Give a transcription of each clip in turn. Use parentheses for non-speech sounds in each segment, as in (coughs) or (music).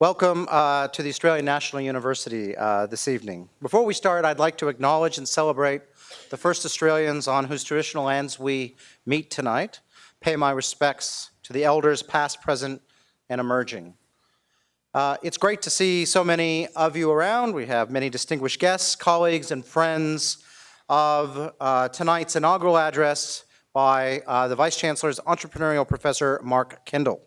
Welcome uh, to the Australian National University uh, this evening. Before we start, I'd like to acknowledge and celebrate the first Australians on whose traditional lands we meet tonight. Pay my respects to the elders past, present, and emerging. Uh, it's great to see so many of you around. We have many distinguished guests, colleagues, and friends of uh, tonight's inaugural address by uh, the Vice Chancellor's entrepreneurial professor, Mark Kendall.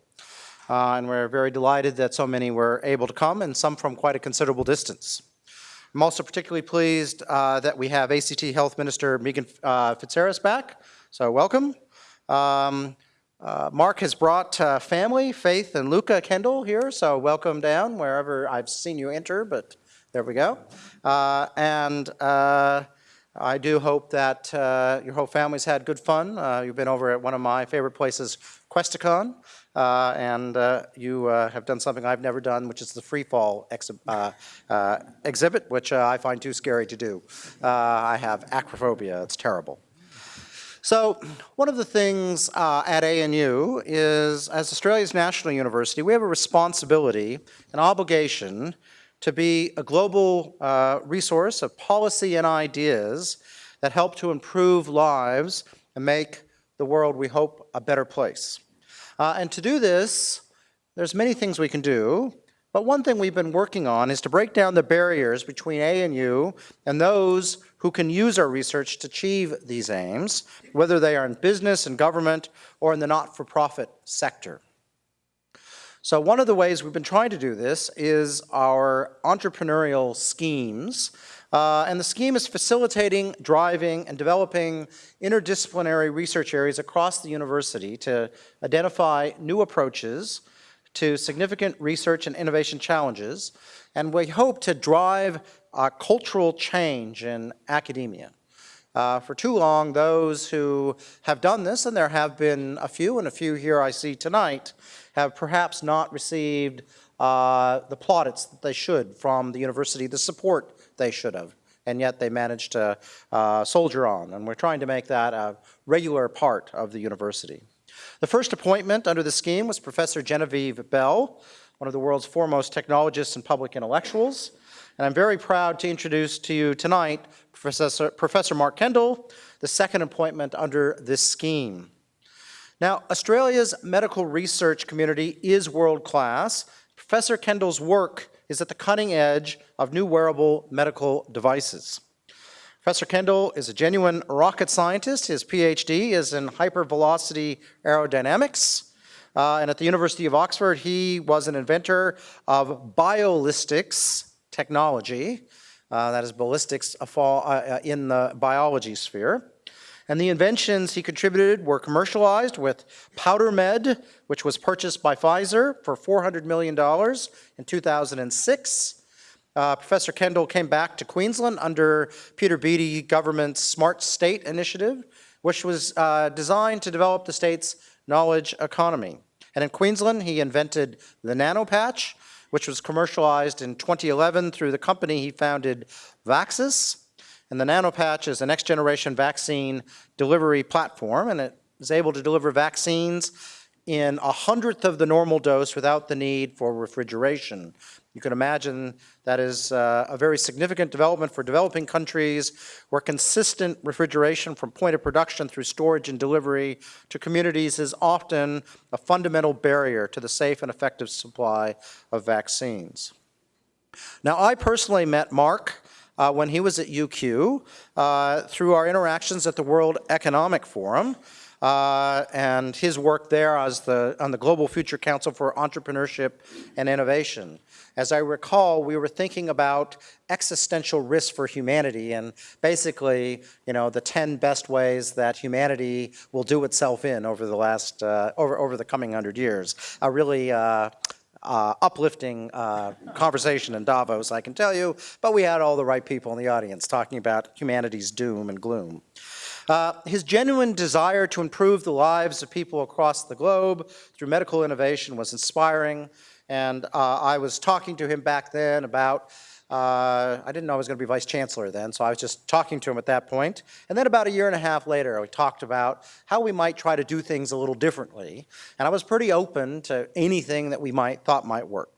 Uh, and we're very delighted that so many were able to come and some from quite a considerable distance. I'm also particularly pleased uh, that we have ACT Health Minister Meegan uh, Fitzharris back, so welcome. Um, uh, Mark has brought uh, family, Faith and Luca Kendall here, so welcome down wherever I've seen you enter, but there we go. Uh, and I do hope that your whole family's had good fun. you've been over at one of my favorite places, Questacon. Uh, and uh, you uh, have done something I've never done, which is the free fall uh, uh, exhibit, which uh, I find too scary to do. I have acrophobia, it's terrible. So one of the things at ANU is, as Australia's national university, we have a responsibility, an obligation to be a global resource of policy and ideas that help to improve lives and make the world, we hope, a better place. Uh, and to do this, there's many things we can do, but one thing we've been working on is to break down the barriers between ANU and those who can use our research to achieve these aims, whether they are in business and government or in the not-for-profit sector. So one of the ways we've been trying to do this is our entrepreneurial schemes uh, and the scheme is facilitating, driving, and developing interdisciplinary research areas across the university to identify new approaches to significant research and innovation challenges. And we hope to drive uh, cultural change in academia. Uh, for too long, those who have done this, and there have been a few, and a few here I see tonight, have perhaps not received uh, the plaudits that they should from the university, the support they should have. And yet they managed to uh, soldier on. And we're trying to make that a regular part of the university. The first appointment under the scheme was Professor Genevieve Bell, one of the world's foremost technologists and public intellectuals. And I'm very proud to introduce to you tonight Professor, Professor Mark Kendall, the second appointment under this scheme. Now, Australia's medical research community is world-class. Professor Kendall's work is at the cutting edge of new wearable medical devices. Professor Kendall is a genuine rocket scientist. His PhD is in hypervelocity aerodynamics. Uh, and at the University of Oxford, he was an inventor of biolistics technology. Uh, that is ballistics uh, in the biology sphere. And the inventions he contributed were commercialized with PowderMed, which was purchased by Pfizer for $400 million in 2006. Uh, Professor Kendall came back to Queensland under Peter Beattie government's Smart State Initiative, which was uh, designed to develop the state's knowledge economy. And in Queensland, he invented the nanopatch, which was commercialized in 2011 through the company he founded, Vaxxas. And the nanopatch is a next generation vaccine delivery platform and it is able to deliver vaccines in a hundredth of the normal dose without the need for refrigeration. You can imagine that is uh, a very significant development for developing countries where consistent refrigeration from point of production through storage and delivery to communities is often a fundamental barrier to the safe and effective supply of vaccines. Now, I personally met Mark uh, when he was at UQ uh, through our interactions at the World Economic Forum. Uh, and his work there as the, on the Global Future Council for Entrepreneurship and Innovation. As I recall, we were thinking about existential risk for humanity and basically, you know, the 10 best ways that humanity will do itself in over the last, uh, over, over the coming hundred years. A really uh, uh, uplifting uh, conversation in Davos, I can tell you, but we had all the right people in the audience talking about humanity's doom and gloom. Uh, his genuine desire to improve the lives of people across the globe through medical innovation was inspiring, and uh, I was talking to him back then about uh, I didn't know I was going to be vice chancellor then, so I was just talking to him at that point. And then about a year and a half later, we talked about how we might try to do things a little differently. And I was pretty open to anything that we might thought might work.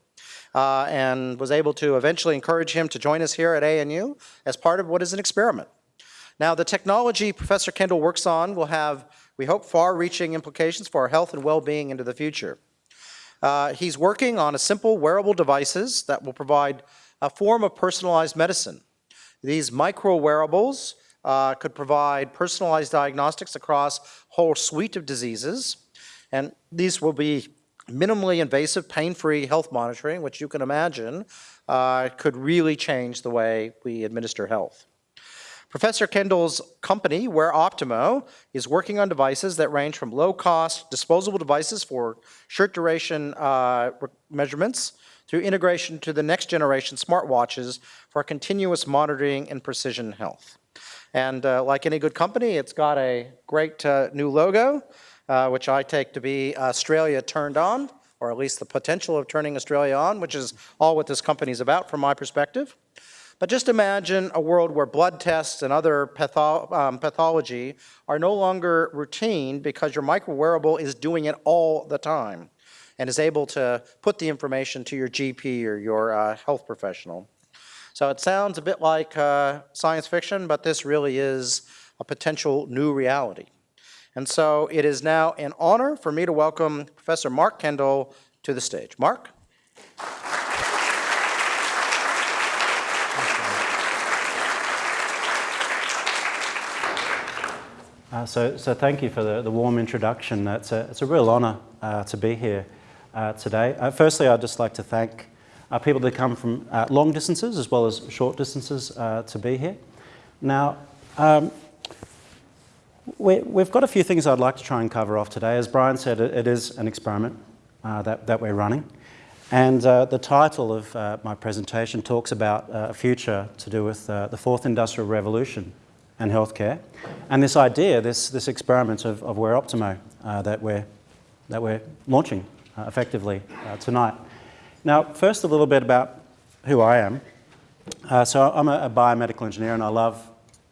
uh, and was able to eventually encourage him to join us here at ANU as part of what is an experiment. Now, the technology Professor Kendall works on will have, we hope, far-reaching implications for our health and well-being into the future. Uh, he's working on a simple wearable devices that will provide a form of personalized medicine. These micro wearables uh, could provide personalized diagnostics across a whole suite of diseases. And these will be minimally invasive, pain-free health monitoring, which you can imagine uh, could really change the way we administer health. Professor Kendall's company, Wear Optimo, is working on devices that range from low-cost disposable devices for short duration uh, measurements through integration to the next generation smartwatches for continuous monitoring and precision health. And uh, like any good company, it's got a great uh, new logo, uh, which I take to be Australia turned on, or at least the potential of turning Australia on, which is all what this company is about from my perspective. But just imagine a world where blood tests and other patho um, pathology are no longer routine because your micro wearable is doing it all the time and is able to put the information to your GP or your uh, health professional. So it sounds a bit like uh, science fiction, but this really is a potential new reality. And so it is now an honor for me to welcome Professor Mark Kendall to the stage. Mark? Uh, so, so thank you for the, the warm introduction. It's a, it's a real honour uh, to be here uh, today. Uh, firstly, I'd just like to thank uh, people that come from uh, long distances as well as short distances to be here. Now, um, we, have got a few things I'd like to try and cover off today. As Brian said, it, it is an experiment that, that we're running. And the title of my presentation talks about a future to do with the fourth industrial revolution and healthcare. And this idea, this, this experiment of, of Wear Optimo uh, that, we're, that we're launching uh, effectively uh, tonight. Now, first a little bit about who I am. Uh, so I'm a, a, biomedical engineer and I love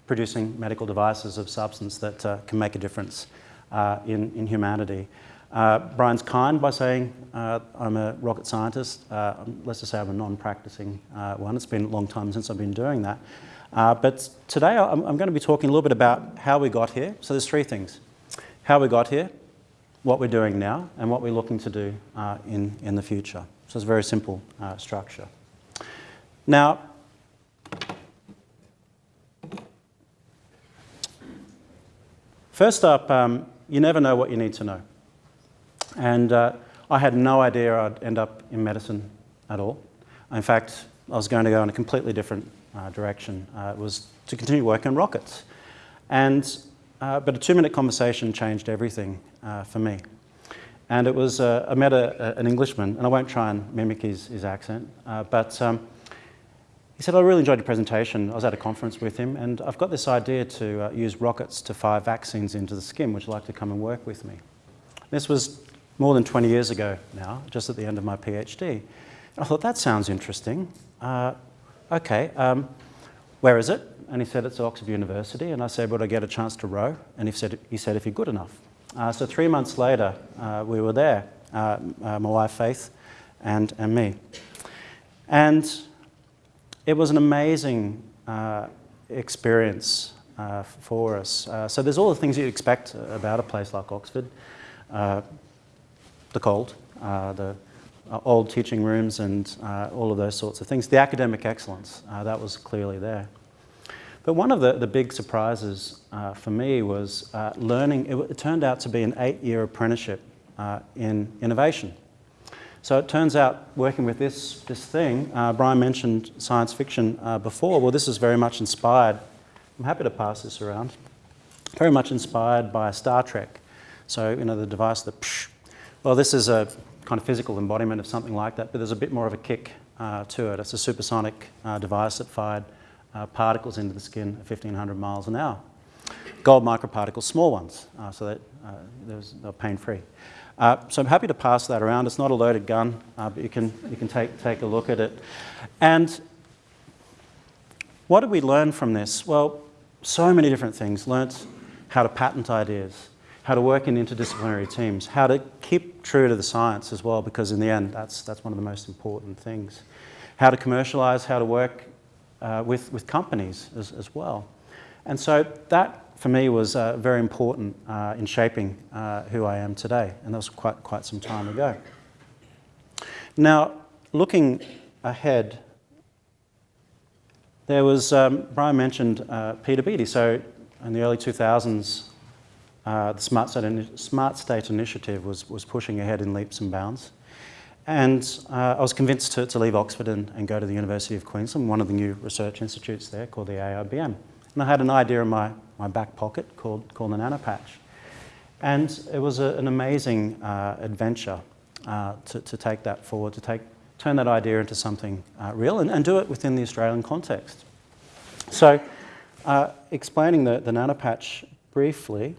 producing medical devices of substance that uh, can make a difference uh, in, in humanity. Brian's kind by saying I'm a rocket scientist. let's just say I'm a non-practicing one. It's been a long time since I've been doing that. Uh, but today I'm, I'm, going to be talking a little bit about how we got here. So there's three things. How we got here, what we're doing now, and what we're looking to do uh, in, in the future. So it's a very simple uh, structure. Now, first up, um, you never know what you need to know. And uh, I had no idea I'd end up in medicine at all. In fact, I was going to go in a completely different uh, direction uh, was to continue working on rockets. And, uh, but a two-minute conversation changed everything uh, for me. And it was, uh, I met a, an Englishman, and I won't try and mimic his, his accent, uh, but um, he said, I really enjoyed your presentation. I was at a conference with him, and I've got this idea to use rockets to fire vaccines into the skin. Would you like to come and work with me? This was more than 20 years ago now, just at the end of my PhD. I thought, that sounds interesting. Uh, okay, um, where is it? And he said, it's Oxford University. And I said, would I get a chance to row? And he said, he said if you're good enough. Uh, so three months later, uh, we were there, uh, uh my wife Faith and, and me. And it was an amazing uh, experience uh, for us. so there's all the things you'd expect about a place like Oxford. the cold, the old teaching rooms and all of those sorts of things. The academic excellence, that was clearly there. But one of the, the big surprises uh, for me was uh, learning, it, it, turned out to be an eight-year apprenticeship uh, in innovation. So it turns out working with this, this thing, Brian mentioned science fiction before, well this is very much inspired, I'm happy to pass this around, very much inspired by Star Trek. So, you know, the device that, psh, well this is a kind of physical embodiment of something like that, but there's a bit more of a kick uh, to it. It's a supersonic uh, device that fired uh, particles into the skin at 1500 miles an hour. Gold microparticles, small ones, uh, so that uh, they're pain-free. Uh, so I'm happy to pass that around. It's not a loaded gun, but you can, you can take, take a look at it. And what did we learn from this? Well, so many different things. Learnt how to patent ideas, how to work in interdisciplinary teams, how to keep true to the science as well, because in the end, that's, that's one of the most important things. How to commercialize, how to work uh, with, with companies as, as well. And so that, for me, was uh, very important uh, in shaping uh, who I am today, and that was quite, quite some time ago. Now, looking ahead, there was, um, Brian mentioned uh, Peter Beattie. So in the early 2000s, uh, the Smart State, Smart State, Initiative was, was pushing ahead in leaps and bounds. And uh, I was convinced to, to leave Oxford and, and, go to the University of Queensland, one of the new research institutes there called the AIBN. And I had an idea in my, my back pocket called, called the Nanopatch. And it was a, an amazing uh, adventure uh, to, to take that forward, to take, turn that idea into something uh, real and, and do it within the Australian context. So uh, explaining the, the Nanopatch briefly,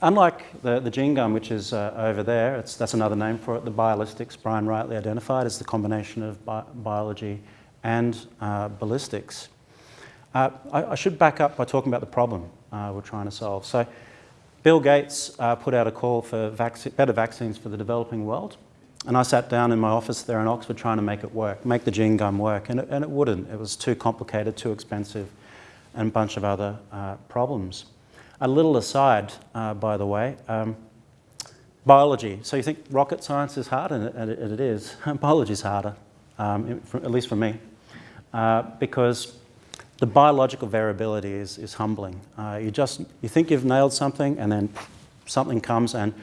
Unlike the, the gene gun, which is uh, over there, that's another name for it, the biolistics, Brian rightly identified as the combination of bi biology and uh, ballistics. Uh, I, I, should back up by talking about the problem uh, we're trying to solve. So Bill Gates uh, put out a call for vac better vaccines for the developing world. And I sat down in my office there in Oxford trying to make it work, make the gene gun work, and it, and it wouldn't. It was too complicated, too expensive, and a bunch of other uh, problems. A little aside, uh, by the way, um, biology. So you think rocket science is hard, and it, and it is. (laughs) biology is harder, um, at least for me, uh, because the biological variability is, is humbling. Uh, you just you think you've nailed something, and then something comes, and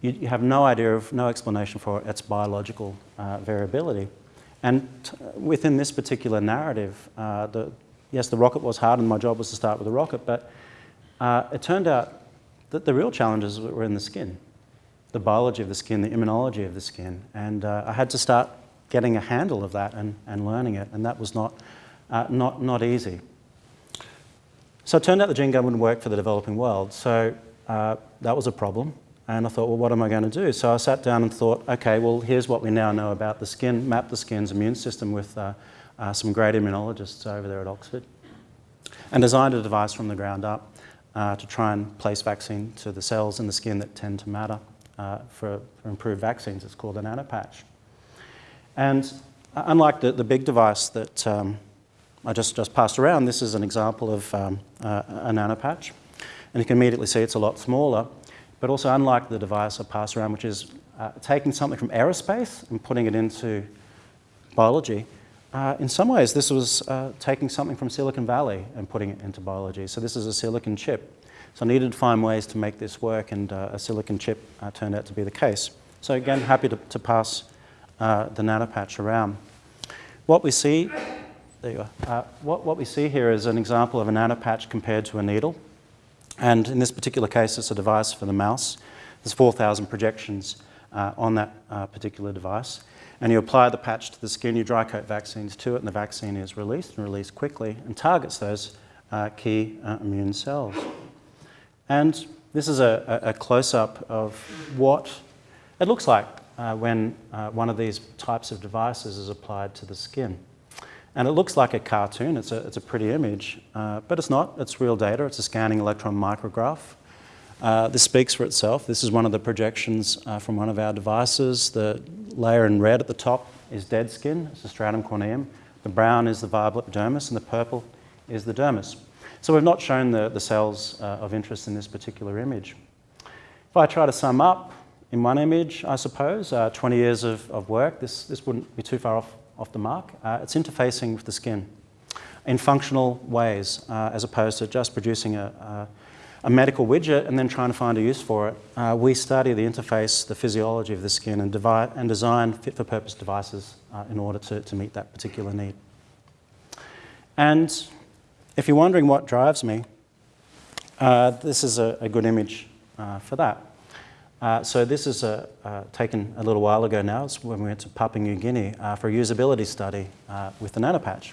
you, you have no idea of, no explanation for its biological uh, variability. And within this particular narrative, uh, the, yes, the rocket was hard, and my job was to start with the rocket, but uh, it turned out that the real challenges were in the skin, the biology of the skin, the immunology of the skin. And uh, I had to start getting a handle of that and, and learning it, and that was not, uh, not, not easy. So it turned out the gene gun wouldn't work for the developing world, so uh, that was a problem. And I thought, well, what am I going to do? So I sat down and thought, okay, well, here's what we now know about the skin, map the skin's immune system with uh, uh, some great immunologists over there at Oxford, and designed a device from the ground up uh, to try and place vaccine to the cells in the skin that tend to matter uh, for, for, improved vaccines. It's called a nanopatch. And uh, unlike the, the big device that um, I just, just passed around, this is an example of um, uh, a nanopatch. And you can immediately see it's a lot smaller. But also unlike the device I passed around, which is uh, taking something from aerospace and putting it into biology, uh, in some ways, this was uh, taking something from Silicon Valley and putting it into biology. So this is a silicon chip. So I needed to find ways to make this work, and uh, a silicon chip uh, turned out to be the case. So again, happy to, to pass uh, the nanopatch around. What we see, there you are. Uh, what, what we see here is an example of a nanopatch compared to a needle. And in this particular case, it's a device for the mouse. There's 4,000 projections on that particular device and you apply the patch to the skin, you dry coat vaccines to it, and the vaccine is released and released quickly and targets those uh, key uh, immune cells. And this is a, a close-up of what it looks like uh, when uh, one of these types of devices is applied to the skin. And it looks like a cartoon, it's a, it's a pretty image, uh, but it's not, it's real data, it's a scanning electron micrograph. Uh, this speaks for itself. This is one of the projections uh, from one of our devices. The layer in red at the top is dead skin, it's the stratum corneum. The brown is the viable epidermis, and the purple is the dermis. So we've not shown the, the cells uh, of interest in this particular image. If I try to sum up in one image, I suppose, uh, 20 years of, of work, this, this wouldn't be too far off, off the mark. Uh, it's interfacing with the skin in functional ways, uh, as opposed to just producing a, a a medical widget and then trying to find a use for it. Uh, we study the interface, the physiology of the skin and, and design fit-for-purpose devices uh, in order to, to meet that particular need. And if you're wondering what drives me, uh, this is a, a good image uh, for that. Uh, so this is a, uh, taken a little while ago now. It's when we went to Papua New Guinea for a usability study with the nanopatch.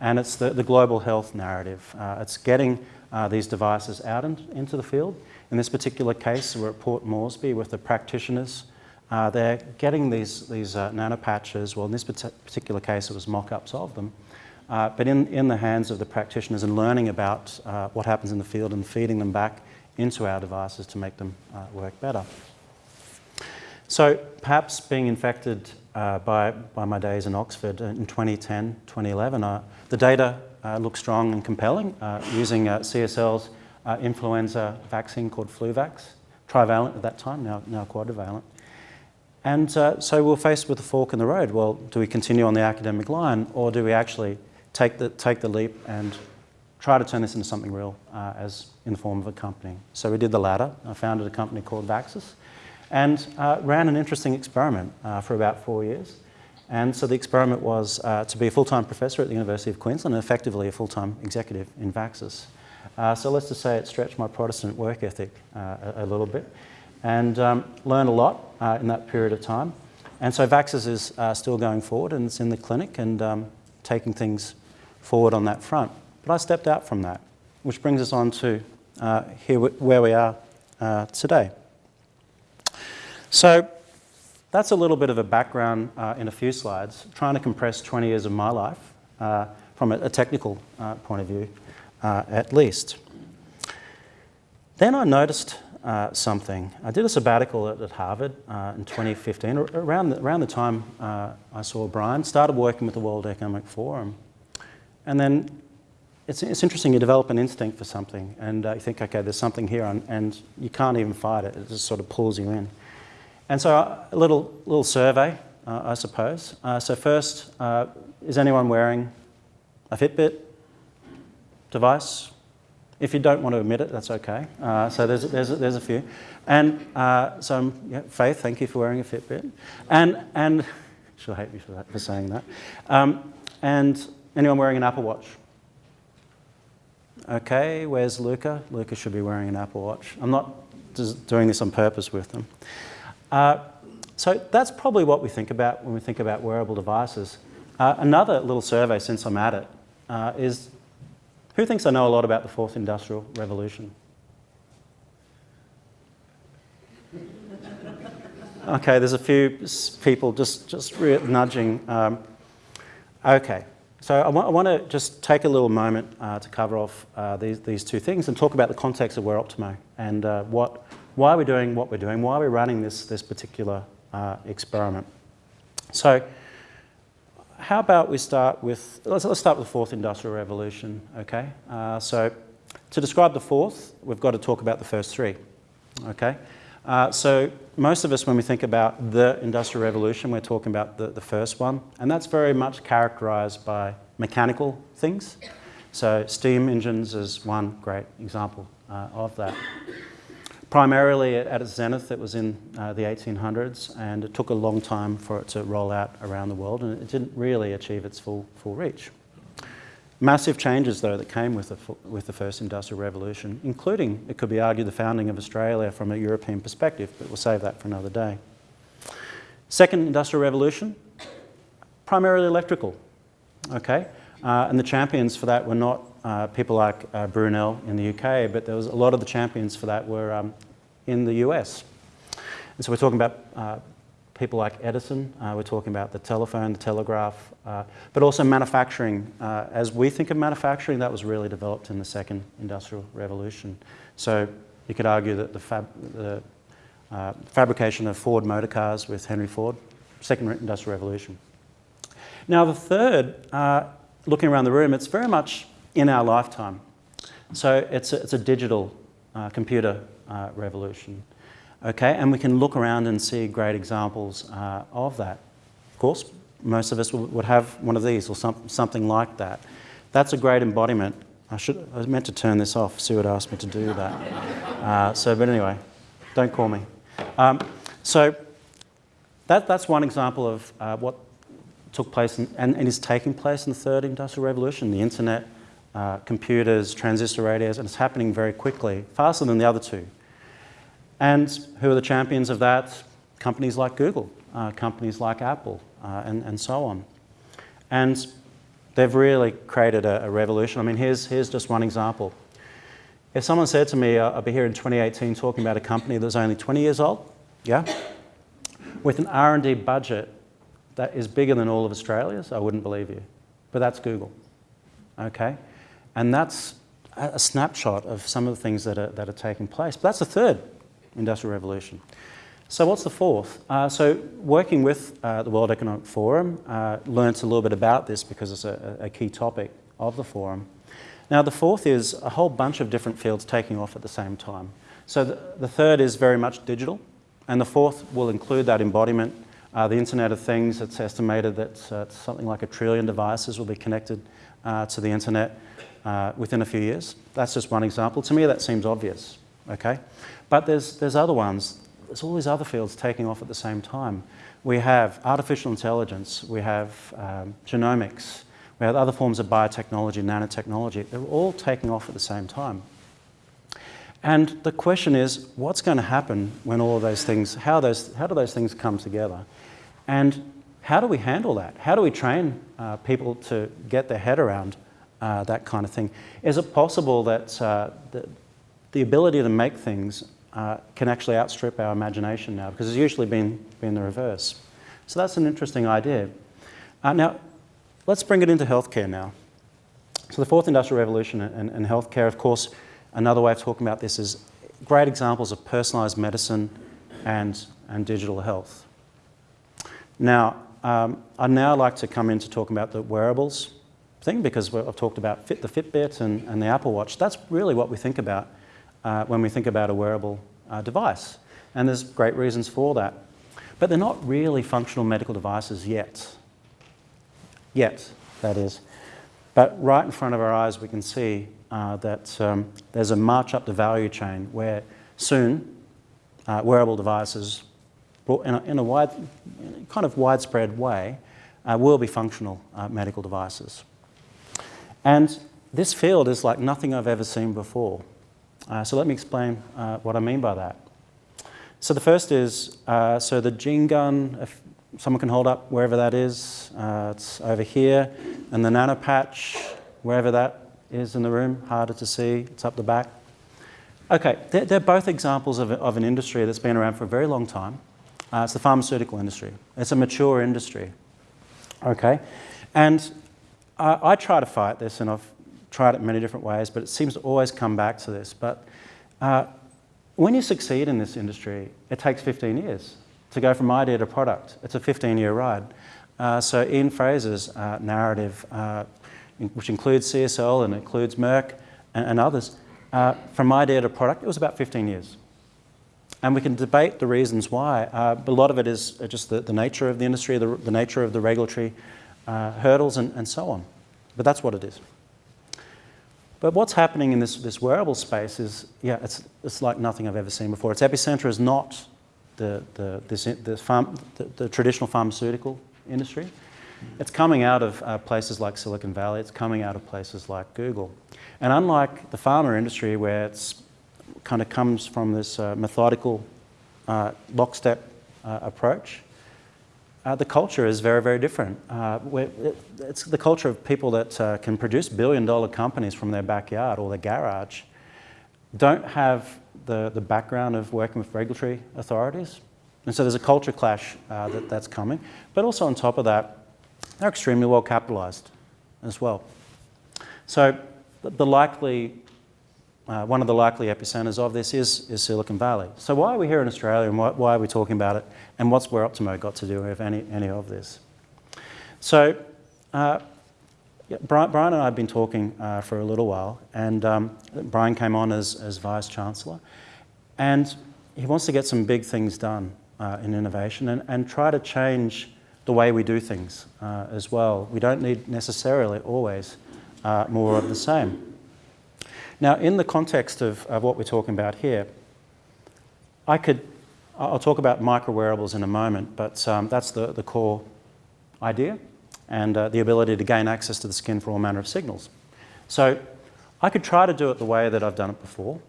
And it's the, the global health narrative. it's getting uh, these devices out in, into the field. In this particular case, we're at Port Moresby with the practitioners. Uh, they're getting these, these uh, nanopatches, well in this particular case it was mock-ups of them, uh, but in, in the hands of the practitioners and learning about uh, what happens in the field and feeding them back into our devices to make them uh, work better. So perhaps being infected uh, by, by my days in Oxford in 2010, 2011, uh, the data uh, looks strong and compelling uh, using uh, CSL's uh, influenza vaccine called Fluvax, trivalent at that time, now, now quadrivalent. And so we we're faced with a fork in the road. Well, do we continue on the academic line or do we actually take the, take the leap and try to turn this into something real as in the form of a company? So we did the latter. I founded a company called Vaxxas and uh, ran an interesting experiment uh, for about four years. And so the experiment was uh, to be a full-time professor at the University of Queensland and effectively a full-time executive in Vaxxas. Uh, so let's just say it stretched my Protestant work ethic uh, a, a, little bit and um, learned a lot uh, in that period of time. And so Vaxxas is still going forward and it's in the clinic and um, taking things forward on that front. But I stepped out from that, which brings us on to here where we are today. So that's a little bit of a background uh, in a few slides, trying to compress 20 years of my life uh, from a, technical uh, point of view, uh, at least. Then I noticed uh, something. I did a sabbatical at, at Harvard uh, in 2015, around the, around the time I saw Brian, started working with the World Economic Forum. And then it's, it's interesting, you develop an instinct for something and you think, okay, there's something here and, and you can't even fight it, it just sort of pulls you in. And so a little, little survey, uh, I suppose. Uh, so first, uh, is anyone wearing a Fitbit device? If you don't want to admit it, that's okay. Uh, so there's, there's, there's a few. And uh, so, yeah, Faith, thank you for wearing a Fitbit. And, and (laughs) she'll hate me for, that, for saying that. Um, and anyone wearing an Apple Watch? Okay, where's Luca? Luca should be wearing an Apple Watch. I'm not doing this on purpose with them. Uh, so that's probably what we think about when we think about wearable devices. Uh, another little survey, since I'm at it, uh, is who thinks I know a lot about the fourth industrial revolution? (laughs) Okay, there's a few people just, just nudging. Um, okay, so I, I want to just take a little moment uh, to cover off uh, these, these two things and talk about the context of Wear Optimo and uh, what why are we doing what we're doing? Why are we running this, this particular uh, experiment? So how about we start with, let's, let's start with the fourth industrial revolution, okay? Uh, so to describe the fourth, we've got to talk about the first three, okay? Uh, so most of us, when we think about the industrial revolution, we're talking about the, the first one, and that's very much characterized by mechanical things. So steam engines is one great example uh, of that. Primarily at its zenith, it was in uh, the 1800s, and it took a long time for it to roll out around the world, and it didn't really achieve its full, full reach. Massive changes, though, that came with the, with the first industrial revolution, including, it could be argued, the founding of Australia from a European perspective, but we'll save that for another day. Second industrial revolution, primarily electrical, okay? Uh, and the champions for that were not uh, people like uh, Brunel in the UK, but there was a lot of the champions for that were um, in the US. And so we're talking about uh, people like Edison, uh, we're talking about the telephone, the telegraph, uh, but also manufacturing. Uh, as we think of manufacturing, that was really developed in the second industrial revolution. So you could argue that the, fab the fabrication of Ford motor cars with Henry Ford, second industrial revolution. Now the third, looking around the room, it's very much in our lifetime. So it's a, it's a digital uh, computer uh, revolution. Okay, and we can look around and see great examples uh, of that. Of course, most of us would have one of these or some, something like that. That's a great embodiment. I, should, I was meant to turn this off. Sue had asked me to do that. (laughs) Uh, so, but anyway, don't call me. Um, so that, that's one example of uh, what took place in, and, and is taking place in the third industrial revolution, the internet, uh, computers, transistor radios, and it's happening very quickly, faster than the other two. And who are the champions of that? Companies like Google, uh, companies like Apple, uh, and, and so on. And they've really created a, a, revolution. I mean, here's, here's just one example. If someone said to me, I'll be here in 2018 talking about a company that's only 20 years old, yeah, with an R&D budget that is bigger than all of Australia's, I wouldn't believe you. But that's Google, okay? And that's a snapshot of some of the things that are, that are taking place. But that's the third industrial revolution. So what's the fourth? Uh, so working with uh, the World Economic Forum, uh, learnt a little bit about this because it's a, a key topic of the forum. Now the fourth is a whole bunch of different fields taking off at the same time. So the, the third is very much digital, and the fourth will include that embodiment, uh, the Internet of Things. It's estimated that uh, something like a trillion devices will be connected uh, to the Internet uh, within a few years. That's just one example. To me, that seems obvious, okay? But there's, there's other ones. There's all these other fields taking off at the same time. We have artificial intelligence, we have um, genomics, we have other forms of biotechnology, nanotechnology. They're all taking off at the same time. And the question is, what's going to happen when all of those things, how, those, how do those things come together? And how do we handle that? How do we train uh, people to get their head around uh, that kind of thing? Is it possible that uh, the, the ability to make things uh, can actually outstrip our imagination now? Because it's usually been, been the reverse. So that's an interesting idea. Uh, now, let's bring it into healthcare now. So the fourth industrial revolution and, and healthcare, of course, Another way of talking about this is great examples of personalised medicine and, and digital health. Now, um, I'd now like to come in to talk about the wearables thing because I've talked about Fit, the Fitbit and, and the Apple Watch. That's really what we think about uh, when we think about a wearable uh, device. And there's great reasons for that. But they're not really functional medical devices yet. Yet, that is. But right in front of our eyes, we can see uh, that um, there's a march up the value chain where soon uh, wearable devices, in a, in a, wide, kind of widespread way, uh, will be functional uh, medical devices. And this field is like nothing I've ever seen before. Uh, so let me explain uh, what I mean by that. So the first is, so the gene gun, if someone can hold up wherever that is, it's over here, and the nanopatch, wherever that is in the room, harder to see, it's up the back. Okay, they're, they're both examples of, of, an industry that's been around for a very long time. Uh, it's the pharmaceutical industry. It's a mature industry. Okay, and I, I try to fight this, and I've tried it many different ways, but it seems to always come back to this. But uh, when you succeed in this industry, it takes 15 years to go from idea to product. It's a 15-year ride. Uh, so Ian Frazer's uh, narrative uh, which includes CSL and includes Merck and, and others, uh, from idea to product, it was about 15 years. And we can debate the reasons why, uh, but a lot of it is just the, the nature of the industry, the, the nature of the regulatory uh, hurdles and, and so on. But that's what it is. But what's happening in this, this wearable space is, yeah, it's, it's like nothing I've ever seen before. Its epicenter is not the, the, this, the, the, the traditional pharmaceutical industry. It's coming out of uh, places like Silicon Valley, it's coming out of places like Google. And unlike the pharma industry where it's kind of comes from this uh, methodical uh, lockstep uh, approach, uh, the culture is very, very different. Uh, it, it's the culture of people that can produce billion dollar companies from their backyard or their garage, don't have the, the background of working with regulatory authorities. And so there's a culture clash that, that's coming. But also on top of that, they're extremely well capitalised as well. So the likely, uh, one of the likely epicenters of this is, is Silicon Valley. So why are we here in Australia and why, why are we talking about it and what's Wear Optimo got to do with any, any of this? So uh, yeah, Brian, Brian, and I have been talking uh, for a little while and um, Brian came on as, as Vice Chancellor and he wants to get some big things done uh, in innovation and, and try to change the way we do things uh, as well. We don't need necessarily always uh, more of the same. Now, in the context of, of what we're talking about here, I could, I'll talk about micro wearables in a moment, but um, that's the, the core idea and uh, the ability to gain access to the skin for all manner of signals. So I could try to do it the way that I've done it before,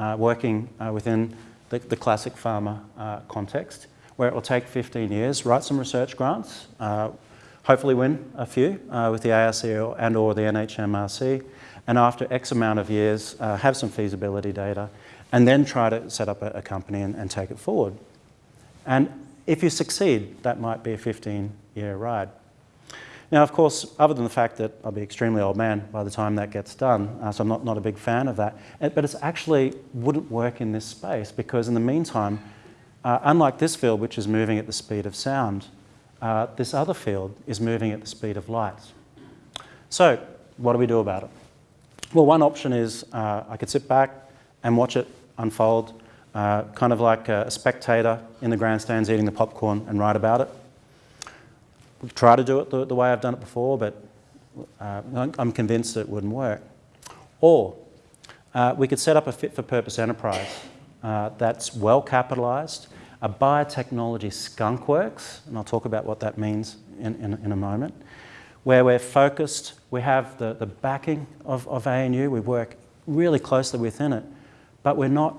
uh, working uh, within the, the, classic pharma uh, context where it will take 15 years, write some research grants, uh, hopefully win a few uh, with the ARC and or the NHMRC, and after X amount of years, uh, have some feasibility data, and then try to set up a, a company and, and, take it forward. And if you succeed, that might be a 15-year ride. Now, of course, other than the fact that I'll be extremely old man by the time that gets done, uh, so I'm not, not a big fan of that, Uh, but it actually wouldn't work in this space because in the meantime, uh, unlike this field, which is moving at the speed of sound, uh, this other field is moving at the speed of light. So, what do we do about it? Well, one option is uh, I could sit back and watch it unfold, uh, kind of like a spectator in the grandstands eating the popcorn and write about it. We try to do it the, the way I've done it before, but uh, I'm- convinced it wouldn't work. Or uh, we could set up a fit for purpose enterprise uh, that's well capitalised, a biotechnology skunk works, and I'll talk about what that means in, in, in a moment, where we're focused, we have the, the backing of, of ANU, we work really closely within it, but we're not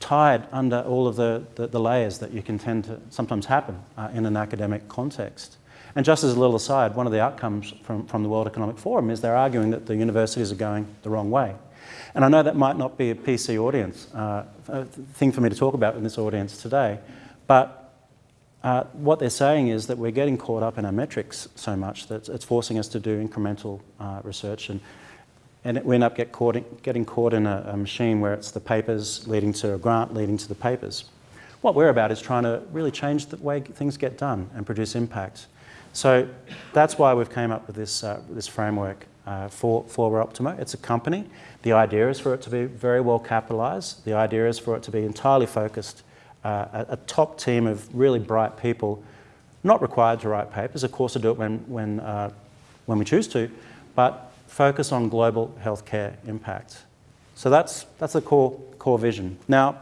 tied under all of the, the, the layers that you can tend to sometimes happen uh, in an academic context. And just as a little aside, one of the outcomes from, from the World Economic Forum is they're arguing that the universities are going the wrong way. And I know that might not be a PC audience, uh, thing for me to talk about in this audience today, but uh, what they're saying is that we're getting caught up in our metrics so much that it's forcing us to do incremental uh, research and, and we end up get caught in, getting caught in a, a machine where it's the papers leading to a grant leading to the papers. What we're about is trying to really change the way things get done and produce impact. So that's why we've came up with this, uh, this framework uh, for, for Optimo. It's a company. The idea is for it to be very well capitalised. The idea is for it to be entirely focused, uh, a, a top team of really bright people, not required to write papers, of course to do it when, when, uh, when we choose to, but focus on global healthcare impact. So that's, that's the core, core vision. Now,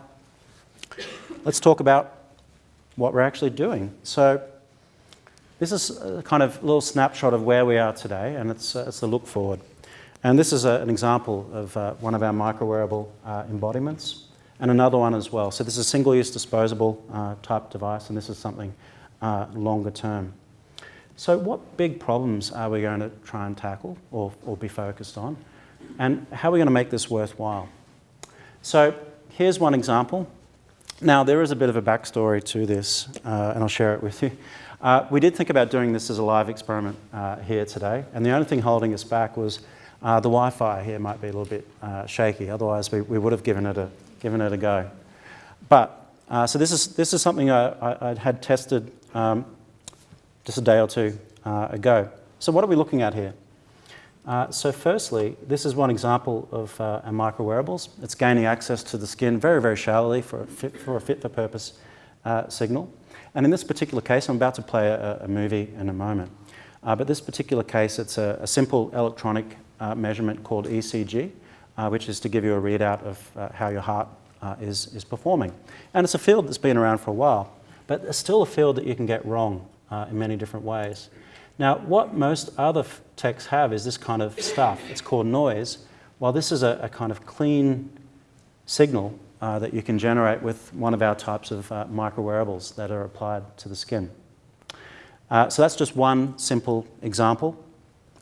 let's talk about what we're actually doing. So this is a kind of little snapshot of where we are today, and it's, uh, it's a look forward. And this is a, an example of uh, one of our micro wearable uh, embodiments, and another one as well. So this is a single-use disposable uh, type device, and this is something uh, longer term. So what big problems are we going to try and tackle or, or be focused on? And how are we going to make this worthwhile? So here's one example. Now, there is a bit of a backstory to this, uh, and I'll share it with you. Uh, we did think about doing this as a live experiment uh, here today, and the only thing holding us back was uh, the Wi-Fi here might be a little bit uh, shaky. Otherwise, we, we would have given it a, given it a go. But, uh, so this is, this is something I, I, I had tested um, just a day or two uh, ago. So what are we looking at here? Uh, so firstly, this is one example of uh, our micro wearables. It's gaining access to the skin very, very shallowly for a fit for, a fit for purpose uh, signal. And in this particular case, I'm about to play a, a movie in a moment. Uh, but this particular case, it's a, a simple electronic uh, measurement called ECG, uh, which is to give you a readout of how your heart is, is performing. And it's a field that's been around for a while, but it's still a field that you can get wrong in many different ways. Now, what most other techs have is this kind of stuff. It's called noise, while this is a, a kind of clean signal uh, that you can generate with one of our types of uh, micro wearables that are applied to the skin. Uh, so that's just one simple example.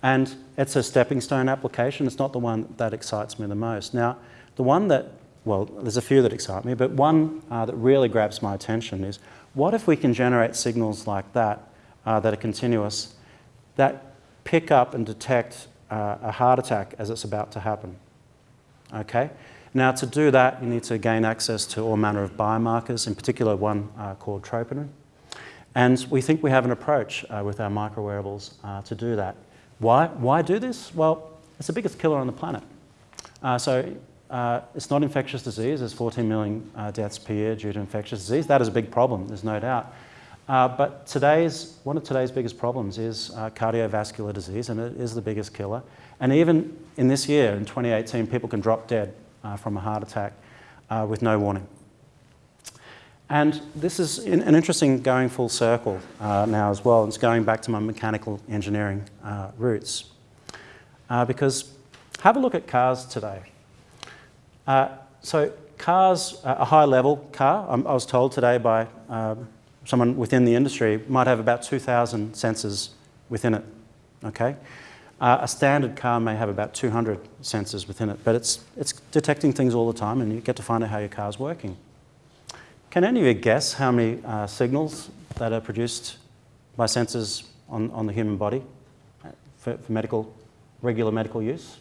And it's a stepping stone application. It's not the one that excites me the most. Now, the one that, well, there's a few that excite me, but one uh, that really grabs my attention is what if we can generate signals like that uh, that are continuous that pick up and detect uh, a heart attack as it's about to happen. Okay? Now, to do that, you need to gain access to all manner of biomarkers, in particular one uh, called troponin. And we think we have an approach uh, with our micro wearables uh, to do that. Why? Why do this? Well, it's the biggest killer on the planet. Uh, so uh, it's not infectious disease. There's 14 million deaths per year due to infectious disease. That is a big problem, there's no doubt. Uh, but today's, one of today's biggest problems is uh, cardiovascular disease, and it is the biggest killer. And even in this year, in 2018, people can drop dead uh, from a heart attack uh, with no warning. And this is an interesting going full circle uh, now as well. It's going back to my mechanical engineering uh, roots. because have a look at cars today. so cars, a high level car, I was told today by um, someone within the industry might have about 2,000 sensors within it, okay? Uh, a standard car may have about 200 sensors within it, but it's, it's detecting things all the time and you get to find out how your car's working. Can any of you guess how many uh, signals that are produced by sensors on, on the human body for, for medical, regular medical use?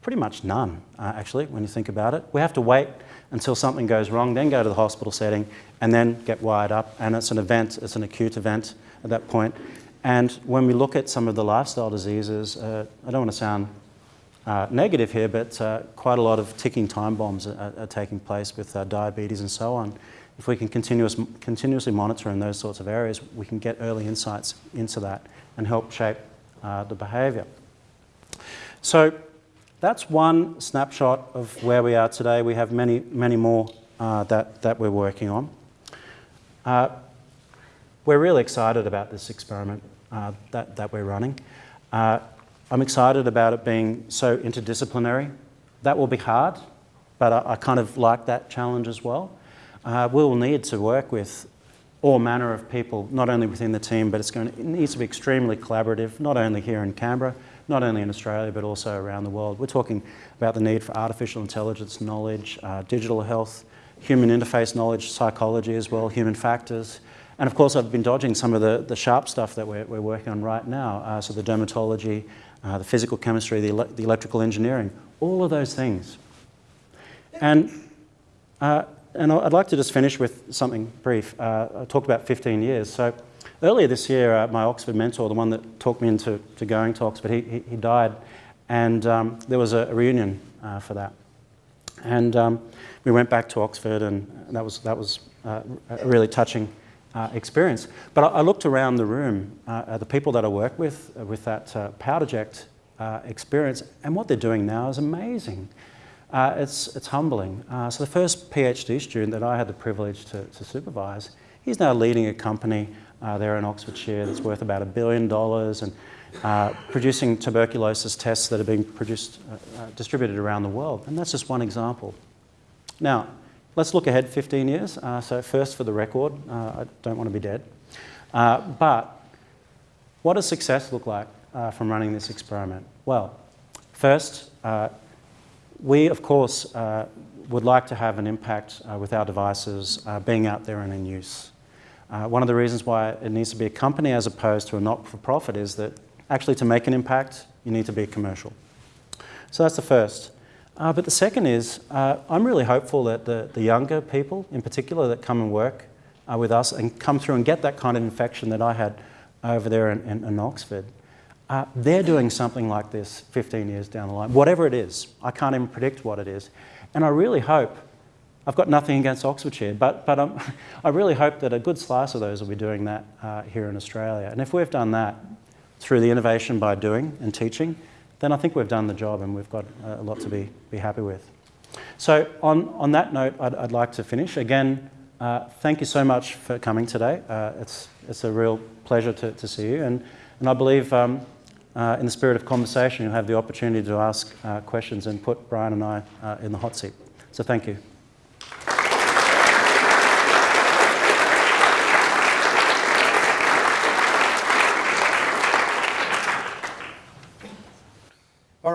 Pretty much none, uh, actually, when you think about it. We have to wait until something goes wrong, then go to the hospital setting, and then get wired up. And it's an event, it's an acute event at that point. And when we look at some of the lifestyle diseases, uh, I don't want to sound uh, negative here, but uh, quite a lot of ticking time bombs are, are taking place with uh, diabetes and so on. If we can continuous, continuously monitor in those sorts of areas, we can get early insights into that and help shape uh, the behaviour. So that's one snapshot of where we are today. We have many, many more uh, that, that we're working on. We're really excited about this experiment that, that we're running. I'm excited about it being so interdisciplinary. That will be hard, but I, I kind of like that challenge as well. Uh, we will need to work with all manner of people, not only within the team, but it's going to, it needs to be extremely collaborative, not only here in Canberra, not only in Australia, but also around the world. We're talking about the need for artificial intelligence knowledge, uh, digital health, human interface knowledge, psychology as well, human factors. And of course, I've been dodging some of the, the sharp stuff that we're, we're working on right now. Uh, so the dermatology, uh, the physical chemistry, the, ele the electrical engineering, all of those things. And, uh, and I'd like to just finish with something brief. Uh, I talked about 15 years. So earlier this year, uh, my Oxford mentor, the one that talked me into to going to Oxford, he, he, he died. And um, there was a reunion uh, for that. And um, we went back to Oxford, and that was, that was a really touching uh, experience. But I, I, looked around the room uh, the people that I work with, uh, with that uh, Powderject uh, experience, and what they're doing now is amazing. Uh, it's, it's humbling. so the first PhD student that I had the privilege to, to supervise, he's now leading a company there in Oxfordshire that's worth about a billion dollars and producing tuberculosis tests that are being produced, distributed around the world. And that's just one example. Now, Let's look ahead 15 years. Uh, so first for the record, uh, I don't want to be dead. Uh, but what does success look like uh, from running this experiment? Well, first, uh, we of course uh, would like to have an impact with our devices being out there and in use. one of the reasons why it needs to be a company as opposed to a not-for-profit is that actually to make an impact, you need to be commercial. So that's the first. Uh, but the second is, uh, I'm really hopeful that the, the younger people, in particular, that come and work uh, with us and come through and get that kind of infection that I had over there in, in, in Oxford, uh, they're doing something like this 15 years down the line, whatever it is. I can't even predict what it is. And I really hope, I've got nothing against Oxfordshire, but, but um, (laughs) I really hope that a good slice of those will be doing that uh, here in Australia. And if we've done that through the innovation by doing and teaching, then I think we've done the job and we've got a lot to be, be happy with. So on, on that note, I'd, I'd like to finish. Again, uh, thank you so much for coming today. Uh, it's, it's a real pleasure to, to see you. And, and I believe um, uh, in the spirit of conversation, you'll have the opportunity to ask uh, questions and put Brian and I uh, in the hot seat. So thank you.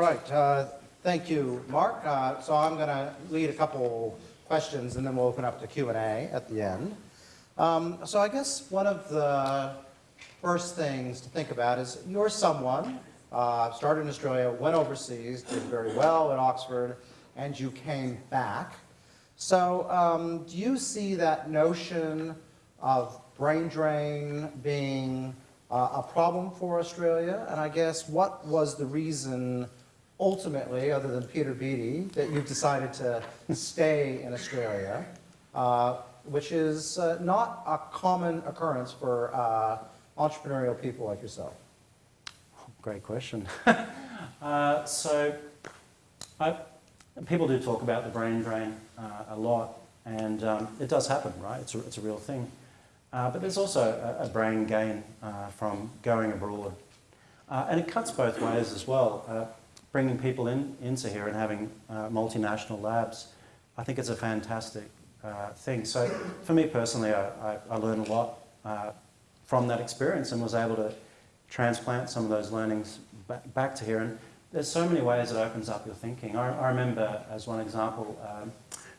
right. Uh, thank you, Mark. Uh, so I'm going to lead a couple questions, and then we'll open up to Q&A at the end. Um, so I guess one of the first things to think about is you're someone, uh, started in Australia, went overseas, did very well at Oxford, and you came back. So um, do you see that notion of brain drain being uh, a problem for Australia? And I guess what was the reason ultimately, other than Peter Beattie, that you've decided to stay in Australia, uh, which is uh, not a common occurrence for uh, entrepreneurial people like yourself? Great question. (laughs) Uh, so, I, people do talk about the brain drain uh, a lot, and um, it does happen, right? It's a, it's a real thing. Uh, but there's also a, a brain gain from going abroad. and it cuts both ways as well bringing people in, into here and having uh, multinational labs, I think it's a fantastic uh, thing. So for me personally, I, I, I learned a lot uh, from that experience and was able to transplant some of those learnings back, back to here. And there's so many ways it opens up your thinking. I, I remember, as one example, um,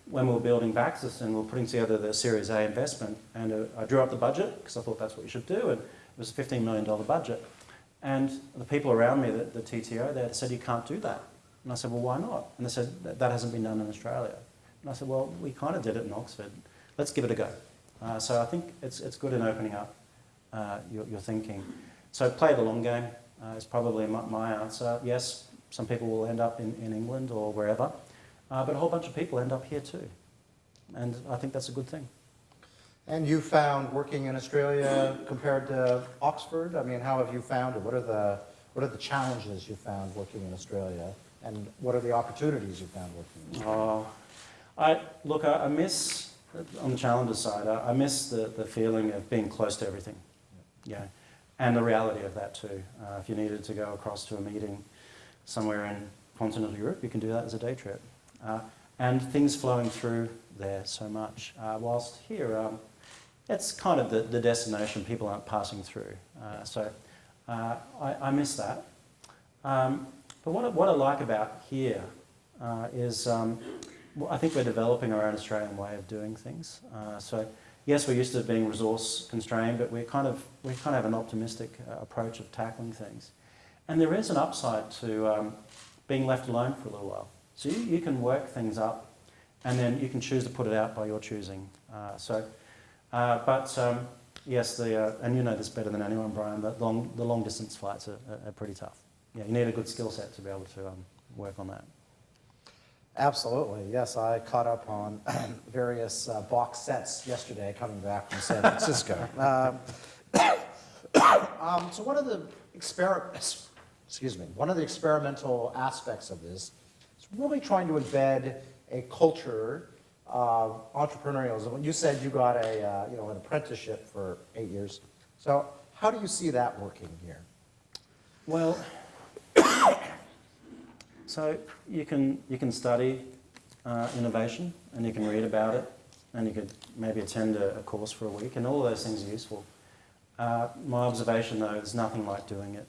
when we were building Vaxxas and we were putting together the Series A investment, and uh, I drew up the budget because I thought that's what you should do, and it was a $15 million budget. And the people around me, the, the TTO, they said, you can't do that. And I said, well, why not? And they said, that, that hasn't been done in Australia. And I said, well, we kind of did it in Oxford. Let's give it a go. Uh, so I think it's, it's good in opening up uh, your, your thinking. So play the long game uh, is probably my, my answer. Yes, some people will end up in, in England or wherever, uh, but a whole bunch of people end up here too. And I think that's a good thing. And you found working in Australia compared to Oxford? I mean, how have you found it? What are the, what are the challenges you found working in Australia? And what are the opportunities you found working in Australia? Oh, I, look, I, I miss, on the challenger side, I, I miss the, the feeling of being close to everything. Yeah, and the reality of that too. Uh, if you needed to go across to a meeting somewhere in continental Europe, you can do that as a day trip. Uh, and things flowing through there so much. Uh, whilst here, um, it's kind of the, the destination people aren't passing through. Uh, so uh, I, I miss that. Um, but what I, what I like about here uh, is um, I think we're developing our own Australian way of doing things. Uh, so yes, we're used to being resource constrained, but we're kind of, we kind of have an optimistic uh, approach of tackling things. And there is an upside to um, being left alone for a little while. So you, you can work things up and then you can choose to put it out by your choosing. Uh, so, uh, but um, yes, the, uh, and you know this better than anyone, Brian, the long, the long distance flights are, are, are pretty tough. Yeah, you need a good skill set to be able to um, work on that. Absolutely, yes. I caught up on (clears throat) various uh, box sets yesterday coming back from San Francisco. (laughs) um, (coughs) um, so one of the experiments, excuse me, one of the experimental aspects of this is really trying to embed a culture entrepreneurialism. You said you got a, uh, you know, an apprenticeship for eight years. So how do you see that working here? Well, (coughs) so you can, you can study uh, innovation and you can read about it and you could maybe attend a, a course for a week and all those things are useful. Uh, my observation though is nothing like doing it.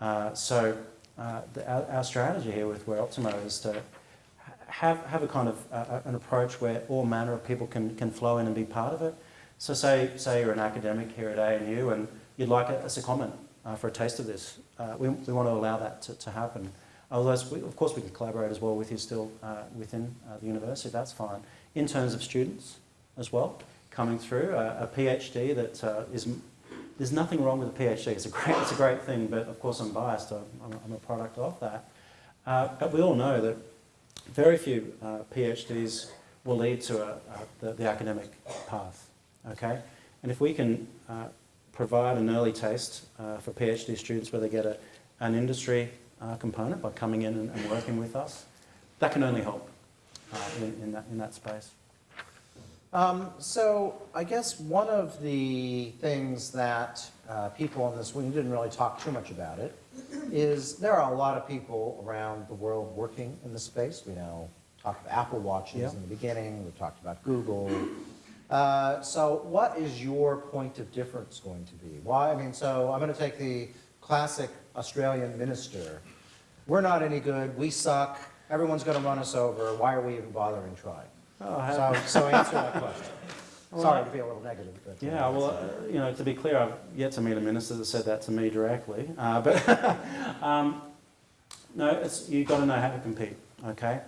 Uh, so uh, the, our, our, strategy here with Wear Optimo is to have, have a kind of uh, an approach where all manner of people can, can flow in and be part of it. So say, say you're an academic here at ANU and you'd like a, a comment uh, for a taste of this. we, we want to allow that to, to happen. Although, we, of course, we can collaborate as well with you still uh, within uh, the university, that's fine. In terms of students as well, coming through, uh, a PhD that uh, is, there's nothing wrong with a PhD, it's a great, it's a great thing, but of course I'm biased, I'm, I'm a product of that. Uh, but we all know that very few uh, PhDs will lead to a, the, the, academic path, okay? And if we can provide an early taste for PhD students where they get a, an industry uh, component by coming in and, and, working with us. That can only help uh, in, in, that, in that space. Um, so I guess one of the things that uh, people in this, we didn't really talk too much about it, is there are a lot of people around the world working in this space. We now talked about Apple Watches yeah. in the beginning, we talked about Google. Uh, so what is your point of difference going to be? Why, I mean, so I'm going to take the classic Australian minister. We're not any good, we suck, everyone's going to run us over, why are we even bothering trying? Oh, so, so answer that question. (laughs) Sorry to be a little negative. But, yeah, well, uh, you know, to be clear, I've yet to meet a minister that said that to me directly. Uh, but (laughs) um, no, it's, you've got to know how to compete, okay?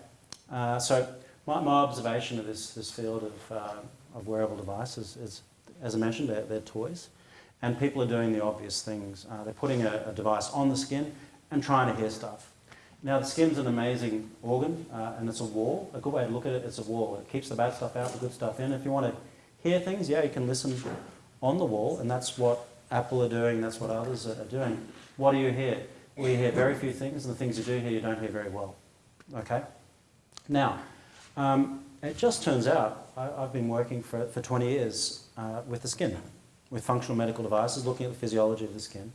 Uh, so my, my, observation of this, this field of, uh, of wearable devices is, as I mentioned, they're, they're toys. And people are doing the obvious things. Uh, they're putting a, a, device on the skin and trying to hear stuff. Now the skin's an amazing organ uh, and it's a wall. A good way to look at it, it's a wall. It keeps the bad stuff out, the good stuff in. If you want to hear things, yeah, you can listen on the wall and that's what Apple are doing, that's what others are doing. What do you hear? Well, you hear very few things and the things you do hear, you don't hear very well. Okay? Now, um, it just turns out, I, have been working for, for 20 years uh, with the skin with functional medical devices, looking at the physiology of the skin.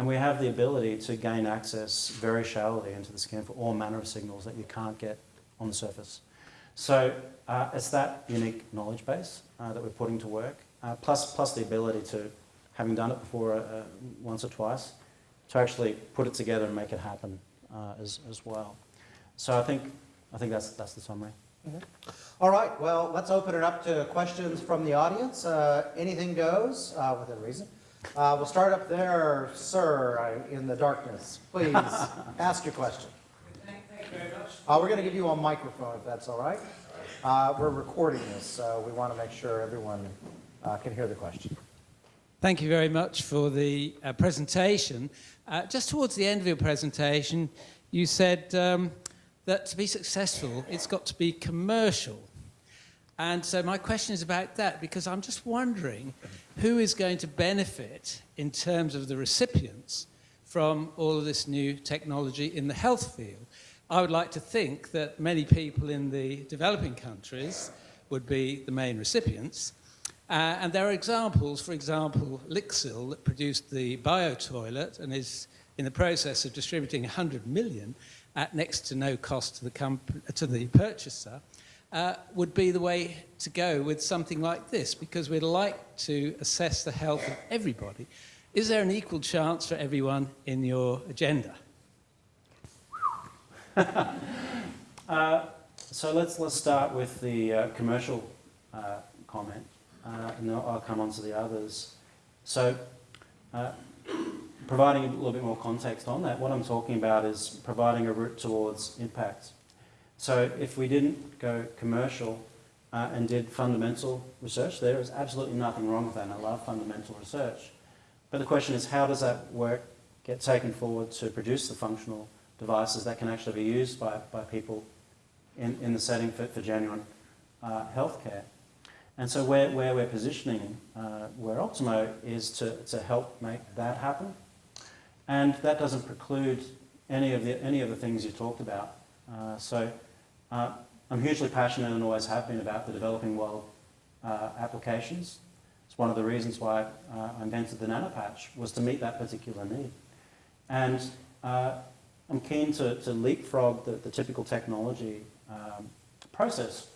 And we have the ability to gain access very shallowly into the skin for all manner of signals that you can't get on the surface. So uh, it's that unique knowledge base uh, that we're putting to work, uh, plus, plus the ability to, having done it before uh, once or twice, to actually put it together and make it happen uh, as, as well. So I think, I think that's, that's the summary. Mm -hmm. All right, well, let's open it up to questions from the audience. Uh, anything goes uh, within reason. Uh, We'll start up there, sir, in the darkness. Please, (laughs) ask your question. Thank you very much. Uh, We're going to give you a microphone, if that's all right. Uh, We're recording this, so we want to make sure everyone uh, can hear the question. Thank you very much for the uh, presentation. Uh, just towards the end of your presentation, you said um, that to be successful, it's got to be commercial. And so my question is about that because I'm just wondering who is going to benefit in terms of the recipients from all of this new technology in the health field. I would like to think that many people in the developing countries would be the main recipients. Uh, and there are examples, for example, Lixil that produced the bio-toilet and is in the process of distributing 100 million at next to no cost to the, to the purchaser, uh, would be the way to go with something like this because we'd like to assess the health of everybody. Is there an equal chance for everyone in your agenda? (laughs) So let's, let's start with the uh, commercial uh, comment, uh, and then I'll come on to the others. So, uh, providing a little bit more context on that, what I'm talking about is providing a route towards impact. So, if we didn't go commercial uh, and did fundamental research, there is absolutely nothing wrong with that, and I love fundamental research. But the question is, how does that work get taken forward to produce the functional devices that can actually be used by, by people in, in the setting for, for genuine uh, healthcare. And so where, where we're positioning uh, Wear Optimo is to, to help make that happen. And that doesn't preclude any of the, any of the things you talked about. Uh, so uh, I'm hugely passionate and always have been about the developing world uh, applications. It's one of the reasons why uh, I invented the nanopatch was to meet that particular need. And uh, I'm keen to, to leapfrog the, the typical technology um, process,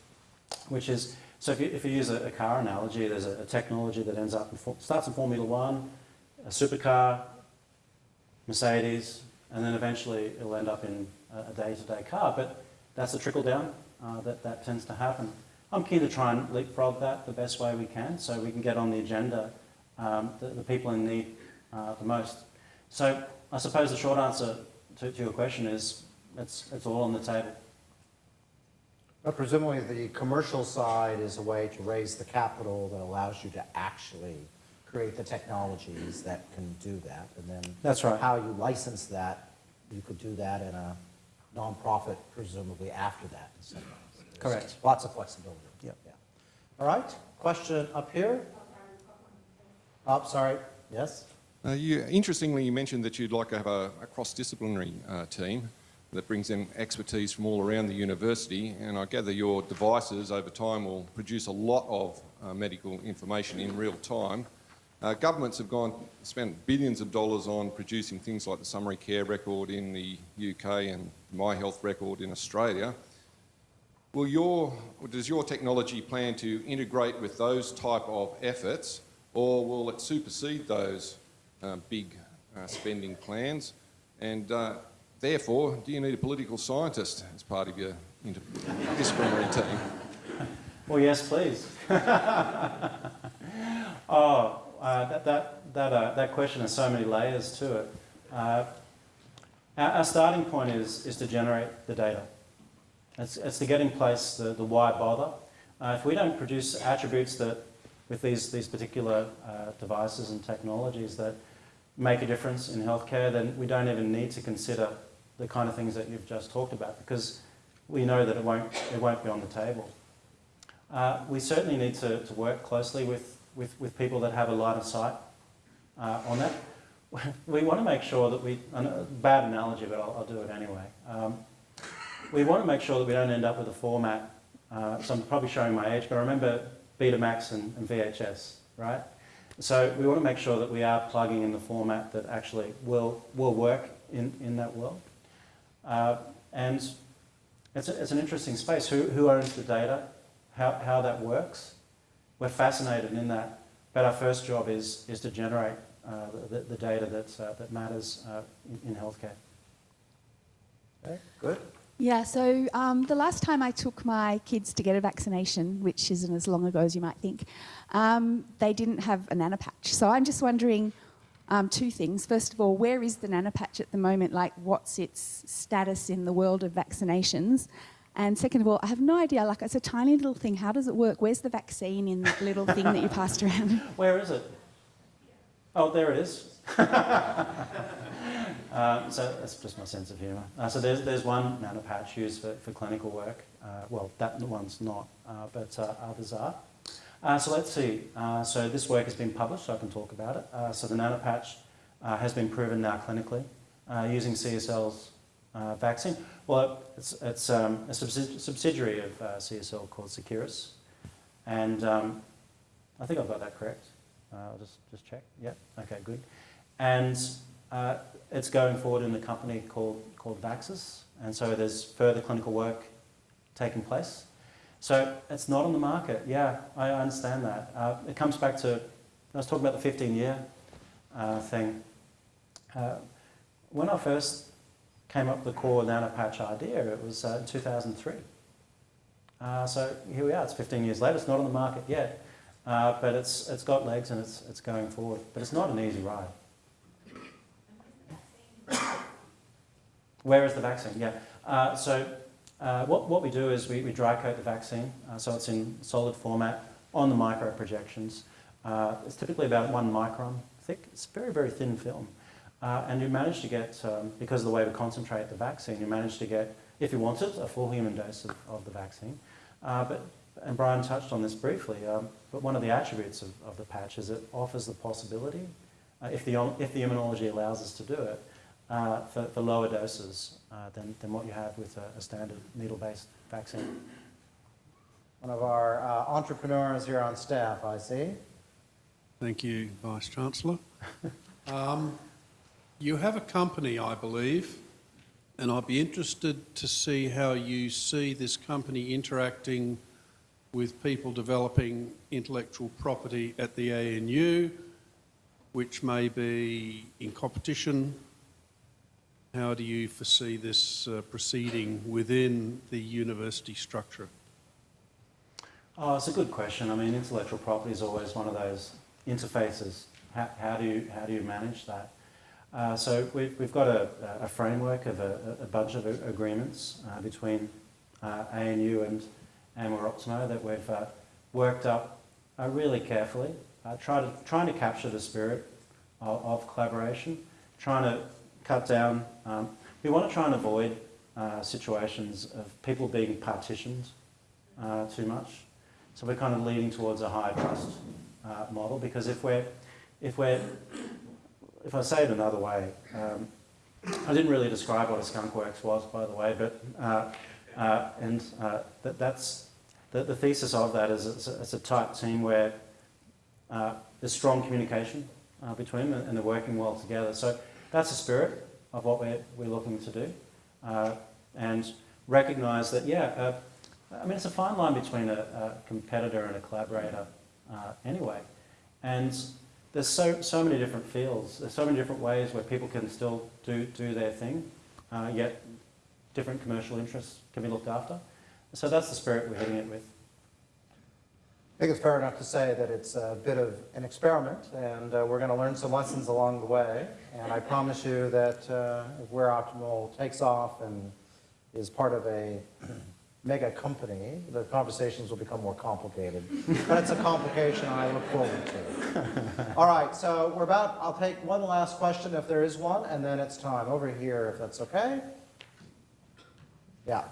which is, so if you, if you use a, a car analogy, there's a, a technology that ends up, in, starts in Formula One, a supercar, Mercedes, and then eventually it'll end up in a day-to-day car. But that's a trickle down uh, that, that tends to happen. I'm keen to try and leapfrog that the best way we can so we can get on the agenda um, the, the people in need uh, the most. So I suppose the short answer to, to your question is it's, it's all on the table. But presumably, the commercial side is a way to raise the capital that allows you to actually create the technologies that can do that. And then That's right. how you license that, you could do that in a nonprofit presumably after that. in some ways. Correct. Lots of flexibility. Yep. Yeah. All right, question up here? Oh, sorry, yes? Uh, you, interestingly, you mentioned that you'd like to have a, a cross-disciplinary uh, team that brings in expertise from all around the university, and I gather your devices over time will produce a lot of uh, medical information in real time. Uh, governments have gone spent billions of dollars on producing things like the summary care record in the UK and My Health record in Australia. Will your, does your technology plan to integrate with those type of efforts, or will it supersede those uh, big uh, spending plans? And uh, therefore, do you need a political scientist as part of your interdisciplinary team? Well, yes, please. (laughs) oh, uh, that, that, that, uh, that question has so many layers to it. Uh, our, our starting point is, is to generate the data. It's, it's to get in place the, the why bother. Uh, if we don't produce attributes that, with these, these particular uh, devices and technologies that make a difference in healthcare, then we don't even need to consider the kind of things that you've just talked about because we know that it won't, it won't be on the table. Uh, we certainly need to, to work closely with, with, with people that have a line of sight uh, on that. (laughs) We want to make sure that we, a bad analogy, but I'll, I'll do it anyway. Um, we want to make sure that we don't end up with a format, uh, so I'm probably showing my age, but I remember Betamax and, and VHS, right? So we want to make sure that we are plugging in the format that actually will, will work in, in that world. Uh, and it's, a, it's an interesting space. Who, who owns the data? How, how that works? We're fascinated in that. But our first job is, is to generate uh, the, the data that's, uh, that matters uh, in, in healthcare. Okay, good. Yeah, so um, the last time I took my kids to get a vaccination, which isn't as long ago as you might think, um, they didn't have a nanopatch. So I'm just wondering um, two things. First of all, where is the nanopatch at the moment? Like, what's its status in the world of vaccinations? And second of all, I have no idea. Like, it's a tiny little thing. How does it work? Where's the vaccine in that little thing that you passed around? (laughs) Where is it? Oh, there it is. uh, (laughs) so that's just my sense of humour. Uh, so there's, there's one nanopatch used for, for clinical work. Uh, well, that one's not, uh, but uh, others are. Uh, so let's see. Uh, so this work has been published, so I can talk about it. So the nanopatch has been proven now clinically using CSL's uh, vaccine. Well, it's, it's um, a subsidiary of uh, CSL called Seqirus. And um, I think I've got that correct. Uh, I'll just, just check. Yeah, okay, good. And uh, it's going forward in a company called, called Vaxxas. And so there's further clinical work taking place. So it's not on the market. Yeah, I understand that. Uh, it comes back to, I was talking about the 15 year uh, thing. When I first came up with the core nanopatch idea, it was uh, in 2003. Uh, so here we are, it's 15 years later, it's not on the market yet, uh, but it's, it's got legs and it's, it's going forward. But it's not an easy ride. Where is the vaccine? Yeah. Uh, so uh, what, what we do is we, we dry coat the vaccine, uh, so it's in solid format on the micro projections. It's typically about one micron thick. It's very, very thin film. Uh, and you manage to get, um, because of the way we concentrate the vaccine, you manage to get, if you wanted, a full human dose of, of the vaccine. Uh, but, and Brian touched on this briefly, um, but one of the attributes of, of the patch is it offers the possibility, uh, if, the, if the immunology allows us to do it, uh, for, for lower doses uh, than, than what you have with a, a standard needle-based vaccine. One of our uh, entrepreneurs here on staff, I see. Thank you, Vice Chancellor. (laughs) Um, you have a company, I believe, and I'd be interested to see how you see this company interacting with people developing intellectual property at the ANU, which may be in competition. How do you foresee this uh, proceeding within the university structure? Oh, it's a good question. I mean, intellectual property is always one of those interfaces. How, how do, you, how do you manage that? Uh, so we've, we've got a, a framework of a, a bunch of agreements uh, between uh, ANU and Wear Optimo that we've uh, worked up uh, really carefully, uh, try to, trying to capture the spirit of, of collaboration, trying to cut down. Um, we want to try and avoid situations of people being partitioned too much. So we're kind of leading towards a higher trust model because if we're, if we're, if I say it another way, um, I didn't really describe what a skunk works was, by the way, but uh, uh, and uh, that, that's the, the thesis of that is it's a, it's a tight team where uh, there's strong communication uh, between them and they're working well together. So that's the spirit of what we're, we're looking to do, uh, and recognise that yeah, I mean it's a fine line between a, a competitor and a collaborator anyway, and there's so so many different fields. There's so many different ways where people can still do do their thing, uh, yet different commercial interests can be looked after. So that's the spirit we're hitting it with. I think it's fair enough to say that it's a bit of an experiment, and uh, we're going to learn some lessons along the way. And I promise you that uh, if Wear Optimo takes off and is part of a mega company, the conversations will become more complicated. But it's a complication I look forward to. (laughs) All right, so we're about, I'll take one last question if there is one, and then it's time. Over here, if that's okay. Yeah.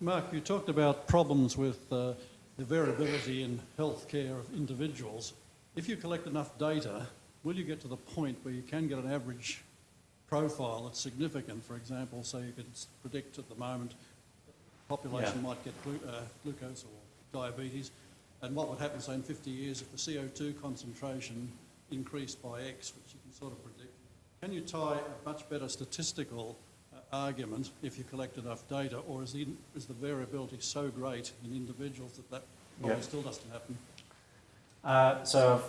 Mark, you talked about problems with uh, the variability in healthcare of individuals. If you collect enough data, will you get to the point where you can get an average profile that's significant? For example, so you can predict at the moment population Yeah. might get glu- uh, glucose or diabetes, and what would happen, say, in 50 years if the CO2 concentration increased by X, which you can sort of predict. Can you tie a much better statistical uh, argument if you collect enough data, or is the, is the variability so great in individuals that that probably Yeah. still doesn't happen? Uh, so I've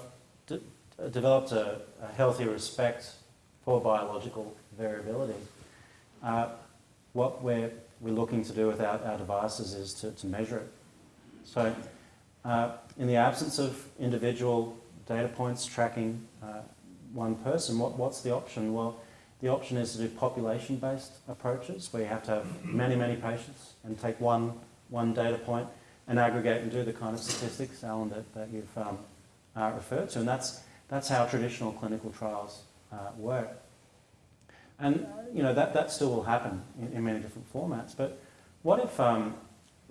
d- uh, developed a, a healthy respect for biological variability. Uh, what we're, we're looking to do with our, our devices is to, to measure it. So uh, in the absence of individual data points tracking uh, one person, what, what's the option? Well, the option is to do population-based approaches where you have to have many, many patients and take one, one data point and aggregate and do the kind of statistics, Alan, that, that you've um, uh, referred to. And that's, that's how traditional clinical trials uh, work. And, you know, that, that still will happen in, in many different formats. But what if, um,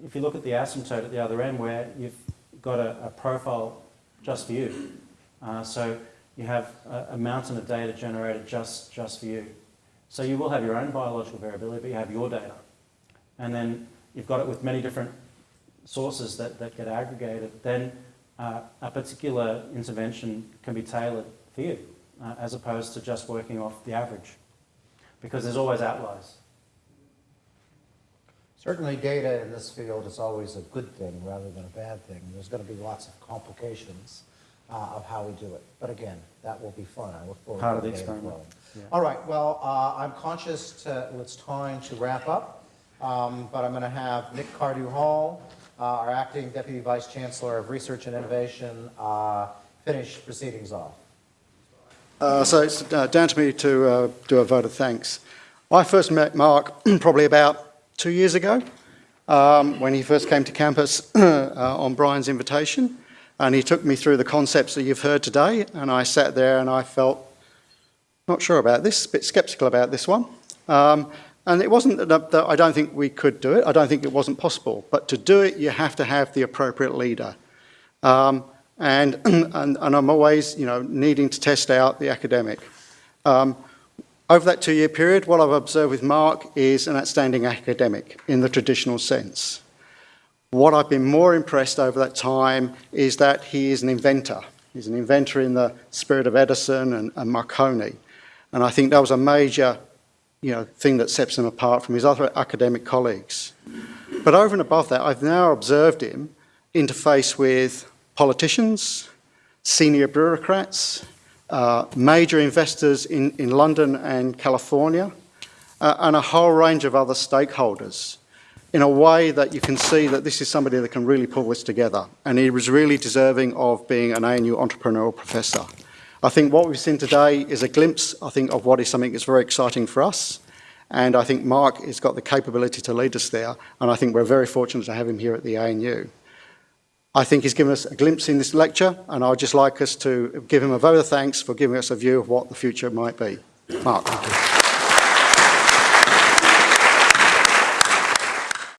if you look at the asymptote at the other end where you've got a, a profile just for you? Uh, so you have a, a mountain of data generated just, just for you. So you will have your own biological variability, but you have your data. And then you've got it with many different sources that, that get aggregated. Then uh, a particular intervention can be tailored for you, uh, as opposed to just working off the average. Because there's always outliers. Certainly data in this field is always a good thing rather than a bad thing. There's going to be lots of complications uh, of how we do it. But again, that will be fun. I look forward Part of to the experiment. Yeah. All right, well, uh, I'm conscious to, it's time to wrap up, um, but I'm going to have Mick Cardew-Hall, uh, our acting Deputy Vice Chancellor of Research and Innovation, uh, finish proceedings off. Uh, so it's uh, down to me to uh, do a vote of thanks. I first met Mark (clears throat) probably about two years ago um, when he first came to campus (clears throat) uh, on Brian's invitation and he took me through the concepts that you've heard today and I sat there and I felt not sure about this, a bit sceptical about this one. Um, and it wasn't that, that I don't think we could do it, I don't think it wasn't possible, but to do it you have to have the appropriate leader. Um, and, (clears throat) and, and I'm always, you know, needing to test out the academic. Um, over that two-year period, what I've observed with Mark is an outstanding academic in the traditional sense. What I've been more impressed over that time is that he is an inventor. He's an inventor in the spirit of Edison and, and Marconi. And I think that was a major you know, thing that sets him apart from his other academic colleagues. But over and above that, I've now observed him interface with politicians, senior bureaucrats, uh, major investors in, in London and California, uh, and a whole range of other stakeholders in a way that you can see that this is somebody that can really pull this together. And he was really deserving of being an ANU entrepreneurial professor. I think what we've seen today is a glimpse, I think, of what is something that's very exciting for us. And I think Mark has got the capability to lead us there. And I think we're very fortunate to have him here at the ANU. I think he's given us a glimpse in this lecture, and I'd just like us to give him a vote of thanks for giving us a view of what the future might be. Mark.